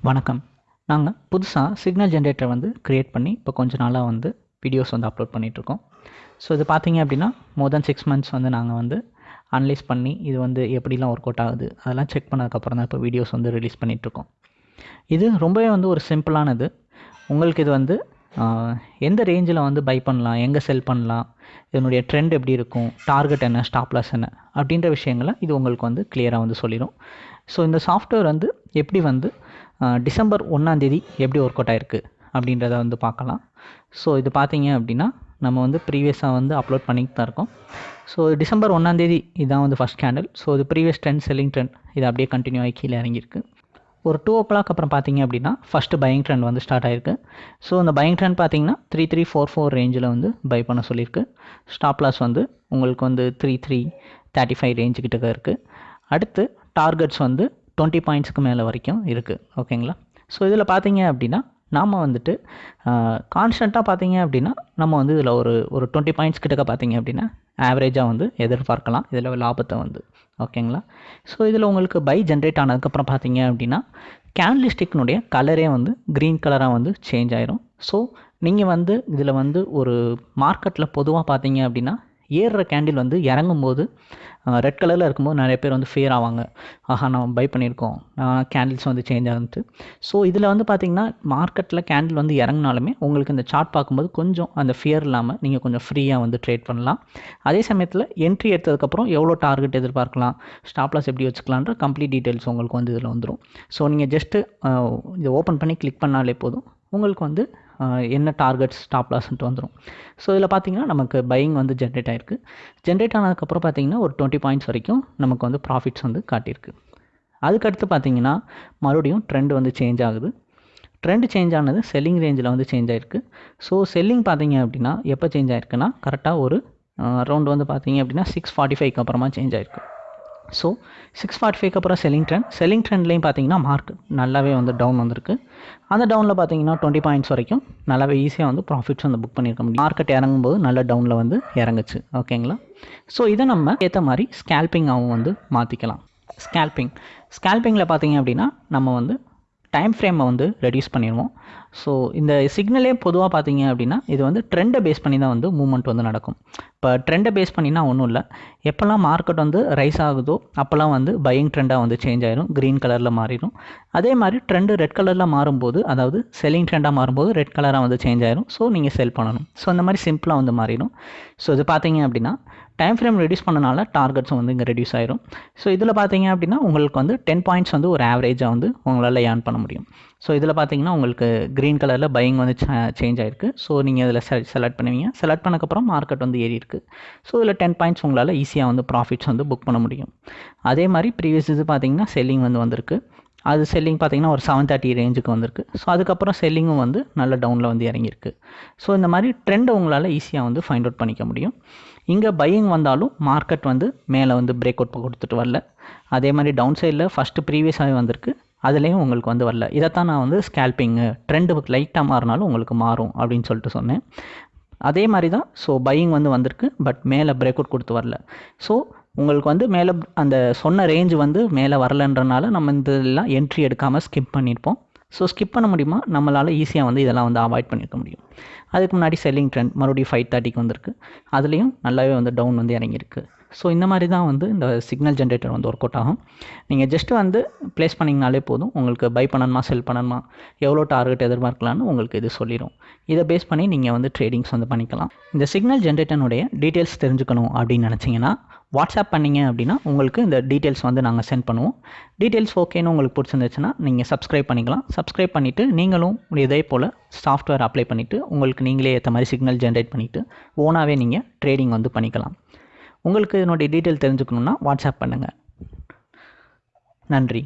வணக்கம். நாங்கள் புதுசாக சிக்னல் ஜென்ரேட்டர் வந்து க்ரியேட் பண்ணி இப்போ கொஞ்ச நாளாக வந்து வீடியோஸ் வந்து அப்லோட் பண்ணிகிட்ருக்கோம் ஸோ இது பார்த்தீங்க அப்படின்னா மோர் தென் சிக்ஸ் மந்த்ஸ் வந்து நாங்கள் வந்து அனலைஸ் பண்ணி இது வந்து எப்படிலாம் ஒர்க் அவுட் ஆகுது அதெல்லாம் செக் பண்ணதுக்கப்புறம் தான் இப்போ வீடியோஸ் வந்து ரிலீஸ் பண்ணிகிட்ருக்கோம் இது ரொம்பவே வந்து ஒரு சிம்பிளானது உங்களுக்கு இது வந்து எந்த ரேஞ்சில் வந்து பை பண்ணலாம் எங்கே செல் பண்ணலாம் இதனுடைய ட்ரெண்ட் எப்படி இருக்கும் டார்கெட் என்ன ஸ்டாப் லாஸ் என்ன அப்படின்ற விஷயங்களை இது உங்களுக்கு வந்து கிளியராக வந்து சொல்லிடும் ஸோ இந்த சாஃப்ட்வேர் வந்து எப்படி வந்து டிசம்பர் ஒன்றாந்தேதி எப்படி ஒர்க் அவுட் ஆயிருக்கு அப்படின்றத வந்து பார்க்கலாம். ஸோ இது பார்த்தீங்க அப்படின்னா நம்ம வந்து ப்ரீவியஸாக வந்து அப்லோட் பண்ணிட்டு தான் இருக்கோம். ஸோ டிசம்பர் ஒன்றாந்தேதி இதான் வந்து ஃபஸ்ட் கேண்டில் ஸோ இது ப்ரீவியஸ் ட்ரெண்ட் செல்லிங் ட்ரெண்ட் இது அப்படியே கண்டினியூ ஆகி கீழே இறங்கியிருக்கு. ஒரு டூ ஓ கிளாக் அப்புறம் பார்த்தீங்க அப்படின்னா ஃபஸ்ட்டு பையிங் ட்ரெண்ட் வந்து ஸ்டார்ட் ஆயிருக்கு. ஸோ இந்த பையிங் ட்ரெண்ட் பார்த்தீங்கன்னா த்ரீ த்ரீ ஃபோர் ஃபோர் ரேஞ்சில் வந்து பை பண்ண சொல்லியிருக்கு. ஸ்டாப் லாஸ் வந்து உங்களுக்கு வந்து த்ரீ த்ரீ தேர்ட்டி ஃபைவ் ரேஞ்சுக்கிட்ட இருக்குது அடுத்து டார்கெட்ஸ் வந்து டுவெண்ட்டி பாயிண்ட்ஸ்க்கு மேலே வரைக்கும் இருக்குது ஓகேங்களா? ஸோ இதில் பார்த்தீங்க அப்படின்னா நாம் வந்துட்டு கான்ஸ்டண்ட்டாக பார்த்தீங்க அப்படின்னா நம்ம வந்து இதில் ஒரு ஒரு டுவெண்ட்டி பாயிண்ட்ஸ் கிட்டக்க பார்த்தீங்க அப்படின்னா ஆவரேஜாக வந்து எதிர்பார்க்கலாம். இதில் லாபத்தை வந்து. ஓகேங்களா? ஸோ இதில் உங்களுக்கு பை ஜென்ரேட் ஆனதுக்கப்புறம் பார்த்தீங்க அப்படின்னா கேன்லிஸ்டிக்னுடைய கலரே வந்து க்ரீன் கலராக வந்து சேஞ்ச் ஆயிரும். ஸோ நீங்கள் வந்து இதில் வந்து ஒரு மார்க்கெட்டில் பொதுவாக பார்த்தீங்க அப்படின்னா ஏறுற கேண்டில் வந்து இறங்கும்போது ரெட் கலரில் இருக்கும்போது நிறைய பேர் வந்து ஃபேர் ஆவாங்க. ஆஹா நம்ம பை பண்ணியிருக்கோம். கேண்டில்ஸ் வந்து சேஞ்ச் ஆகுது ஸோ இதில் வந்து பார்த்திங்கன்னா மார்க்கெட்டில் கேண்டில் வந்து இறங்குனாலுமே உங்களுக்கு இந்த சார்ட் பார்க்கும்போது கொஞ்சம் அந்த ஃபியர் இல்லாமல் நீங்கள் கொஞ்சம் ஃப்ரீயாக வந்து ட்ரேட் பண்ணலாம். அதே சமயத்தில் என்ட்ரி எடுத்ததுக்கப்புறம் எவ்வளோ டார்கெட் எதிர்பார்க்கலாம்? ஸ்டாப்லாஸ் எப்படி வச்சுக்கலான்ற கம்ப்ளீட் டீட்டெயில்ஸ் உங்களுக்கு வந்து இதில் வந்துடும் ஸோ நீங்கள் ஜஸ்ட்டு இதை ஓப்பன் பண்ணி கிளிக் பண்ணாலே போதும். உங்களுக்கு வந்து என்ன டார்கெட் ஸ்டாப் லாஸ்ன்ட்டு வந்துடும் ஸோ இதில் பார்த்தீங்கன்னா நமக்கு பையிங் வந்து ஜென்ரேட் ஆயிருக்கு. ஜென்ரேட் ஆனதுக்கப்புறம் பார்த்தீங்கன்னா ஒரு டுவெண்ட்டி பாயிண்ட்ஸ் வரைக்கும் நமக்கு வந்து ப்ராஃபிட்ஸ் வந்து காட்டியிருக்கு. அதுக்கடுத்து பார்த்தீங்கன்னா மறுபடியும் ட்ரெண்ட் வந்து சேஞ்ச் ஆகுது. ட்ரெண்ட் சேஞ்ச் ஆனது செல்லிங் ரேஞ்சில் வந்து சேஞ்ச் ஆயிருக்கு. ஸோ செல்லிங் பார்த்தீங்க அப்படின்னா எப்போ சேஞ்ச் ஆயிருக்குன்னா கரெக்டாக ஒரு ரவுண்ட் வந்து பார்த்தீங்க அப்படின்னா சிக்ஸ் ஃபார்ட்டி ஃபைவ்க்கு அப்புறமா சேஞ்ச் ஆயிருக்கு. ஸோ சிக்ஸ் ஃபார்ட்டி ஃபைவ்க்கு அப்புறம் செல்லிங் ட்ரெண்ட் செல்லிங் ட்ரெண்ட்லேயும் பார்த்தீங்கன்னா மார்க் நல்லாவே வந்து டவுன் வந்திருக்கு. அந்த டவுனில் பார்த்தீங்கன்னா டுவெண்ட்டி பாயிண்ட்ஸ் வரைக்கும் நல்லாவே ஈஸியாக வந்து ப்ராஃபிட்ஸ் வந்து புக் பண்ணியிருக்க முடியும். மார்க்கெட் இறங்கும்போது நல்ல டவுனில் வந்து இறங்குச்சு. ஓகேங்களா ஸோ இதை நம்ம ஏற்ற மாதிரி ஸ்கேல்பிங்காகவும் வந்து மாற்றிக்கலாம் ஸ்கேல்பிங் ஸ்கேல்பிங்கில் பார்த்தீங்க அப்படின்னா நம்ம வந்து டைம் ஃப்ரேமை வந்து ரெடியூஸ் பண்ணிடுவோம் ஸோ இந்த சிக்னலே பொதுவாக பார்த்தீங்க அப்படின்னா இது வந்து ட்ரெண்டை பேஸ் பண்ணி தான் வந்து மூவ்மெண்ட் வந்து நடக்கும். இப்போ ட்ரெண்டை பேஸ் பண்ணினா ஒன்றும் இல்லை. எப்போல்லாம் மார்க்கெட் வந்து ரைஸ் ஆகுதோ அப்போல்லாம் வந்து பையிங் ட்ரெண்டாக வந்து சேஞ்ச் ஆயிரும் க்ரீன் கலரில் மாறிடும் அதே மாதிரி ட்ரெண்டு ரெட் கலரில் மாறும்போது அதாவது செல்லிங் ட்ரெண்டாக மாறும்போது ரெட் கலராக வந்து சேஞ்ச் ஆயிரும். ஸோ நீங்கள் செல் பண்ணணும். ஸோ அந்த மாதிரி சிம்பிளாக வந்து மாறிடும். ஸோ இது பார்த்தீங்க அப்படின்னா டைம் ஃப்ரேம் ரெடியூஸ் பண்ணனால டார்கெட்ஸும் வந்து இங்கே ரெடியூஸ் ஆயிரும். ஸோ இதில் பார்த்தீங்க அப்படின்னா உங்களுக்கு வந்து டென் பாயிண்ட்ஸ் வந்து ஒரு ஆவரேஜாக வந்து உங்களால் ஏர்ன் பண்ண முடியும். ஸோ இதில் பார்த்தீங்கன்னா உங்களுக்கு க்ரீன் கலரில் பையிங் வந்து சேஞ்ச் ஆயிருக்கு. ஸோ நீங்கள் இதில் செலக்ட் பண்ணுவீங்க. செலக்ட் பண்ணக்கப்புறம் மார்க்கெட் வந்து ஏறி இருக்கு. ஸோ இதில் டென் பாயிண்ட்ஸ் உங்களால் ஈஸியாக வந்து ப்ராஃபிட்ஸ் வந்து புக் பண்ண முடியும். அதே மாதிரி ப்ரீவியஸ் இது பார்த்தீங்கன்னா செல்லிங் வந்து வந்திருக்கு. அது செல்லிங் பார்த்தீங்கன்னா ஒரு செவன் தேர்ட்டி ரேஞ்சுக்கு வந்திருக்கு. ஸோ அதுக்கப்புறம் செல்லிங்கும் வந்து நல்ல டவுனில் வந்து இறங்கியிருக்கு. ஸோ இந்த மாதிரி ட்ரெண்டை உங்களால் ஈஸியாக வந்து ஃபைண்ட் அவுட் பண்ணிக்க முடியும். இங்கே பையிங் வந்தாலும் மார்க்கெட் வந்து மேலே வந்து பிரேக் அவுட் கொடுத்துட்டு வரல. அதே மாதிரி டவுன் சைடில் ஃபஸ்ட்டு ப்ரீவியஸாகவே வந்திருக்கு. அதுலேயும் உங்களுக்கு வந்து வரல. இதைத்தான் நான் வந்து ஸ்கேல்பிங்கு ட்ரெண்டு லைட்டாக மாறினாலும் உங்களுக்கு மாறும் அப்படின்னு சொல்லிட்டு சொன்னேன். அதே மாதிரி தான் ஸோ பையிங் வந்து வந்திருக்கு பட் மேலே பிரேக் அவுட் கொடுத்து வரல. ஸோ உங்களுக்கு வந்து மேலே அந்த சொன்ன ரேஞ்சு வந்து மேலே வரலன்றனால நம்ம இந்த இதெல்லாம் என்ட்ரி எடுக்காமல் ஸ்கிப் பண்ணியிருப்போம் ஸோ ஸ்கிப் பண்ண முடியுமா? நம்மளால் ஈஸியாக வந்து இதெல்லாம் வந்து அவாய்ட் பண்ணியிருக்க முடியும். அதுக்கு முன்னாடி செல்லிங் ட்ரெண்ட் மறுபடியும் ஃபைவ் தேர்ட்டிக்கு வந்திருக்கு. அதுலேயும் நல்லாவே வந்து டவுன் வந்து இறங்கியிருக்கு. ஸோ இந்த மாதிரி தான் வந்து இந்த சிக்னல் ஜென்ரேட்டர் வந்து ஒர்க் அவுட் ஆகும். நீங்கள் ஜஸ்ட்டு வந்து ப்ளேஸ் பண்ணிங்கனாலே போதும். உங்களுக்கு பை பண்ணணுமா செல் பண்ணணுமா எவ்வளோ டார்கெட் எதிர்பார்க்கலான்னு உங்களுக்கு இது சொல்லிடும் இதை பேஸ் பண்ணி நீங்கள் வந்து ட்ரேடிங்ஸ் வந்து பண்ணிக்கலாம். இந்த சிக்னல் ஜென்ரேட்டனுடைய டீட்டெயில்ஸ் தெரிஞ்சுக்கணும் அப்படின்னு நினச்சிங்கன்னா வாட்ஸ்அப் பண்ணிங்க அப்படின்னா உங்களுக்கு இந்த டீட்டெயில்ஸ் வந்து நாங்கள் சென்ட் பண்ணுவோம். டீட்டெயில்ஸ் ஓகேன்னு உங்களுக்கு பிடிச்சிருந்துச்சுன்னா நீங்கள் சப்ஸ்கிரைப் பண்ணிக்கலாம். சப்ஸ்கிரைப் பண்ணிவிட்டு நீங்களும் இதே போல் சாஃப்ட்வேர் அப்ளை பண்ணிவிட்டு உங்களுக்கு நீங்களே ஏற்ற மாதிரி சிக்னல் ஜென்ரேட் பண்ணிவிட்டு ஓனாகவே நீங்கள் ட்ரேடிங் வந்து பண்ணிக்கலாம். உங்களுக்கு இதனுடைய டீட்டெயில் தெரிஞ்சுக்கணுன்னா வாட்ஸ்அப் பண்ணுங்கள் நன்றி.